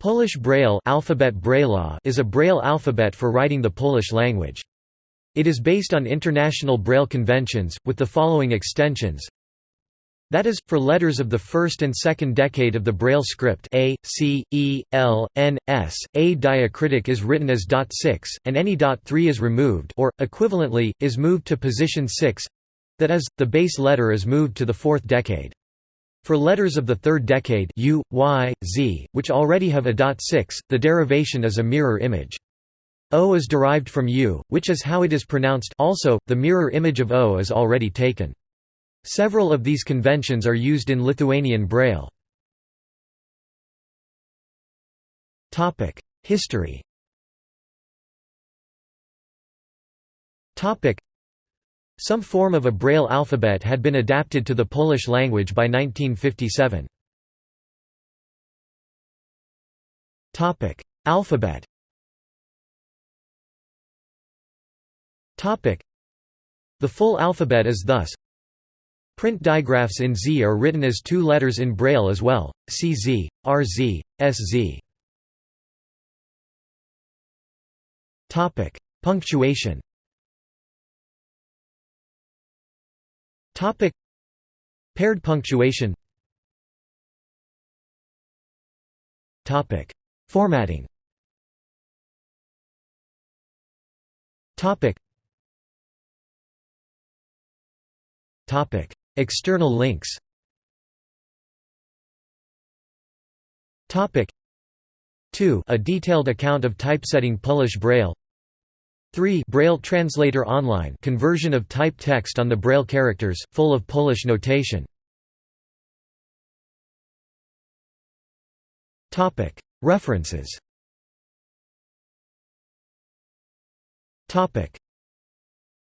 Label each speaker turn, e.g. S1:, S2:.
S1: Polish Braille, alphabet is a Braille alphabet for writing the Polish language. It is based on international Braille conventions, with the following extensions. That is, for letters of the first and second decade of the Braille script A, C, E, L, N, S, A diacritic is written as dot 6, and any dot 3 is removed or, equivalently, is moved to position 6 that is, the base letter is moved to the fourth decade. For letters of the third decade U, Y, Z, which already have a dot 6, the derivation is a mirror image. O is derived from U, which is how it is pronounced also, the mirror image of O is already taken. Several of these conventions are used in Lithuanian Braille. History some form of a Braille alphabet had been adapted to the Polish language by 1957. Alphabet The full alphabet is thus Print digraphs in Z are written as two letters in Braille as well, CZ, RZ, SZ. Punctuation Topic. Paired punctuation. Topic. Formatting. Topic. Topic. External links. Topic. 2 A detailed account of typesetting Polish Braille 3 Braille Translator Online conversion of type text on the Braille characters, full of Polish notation. References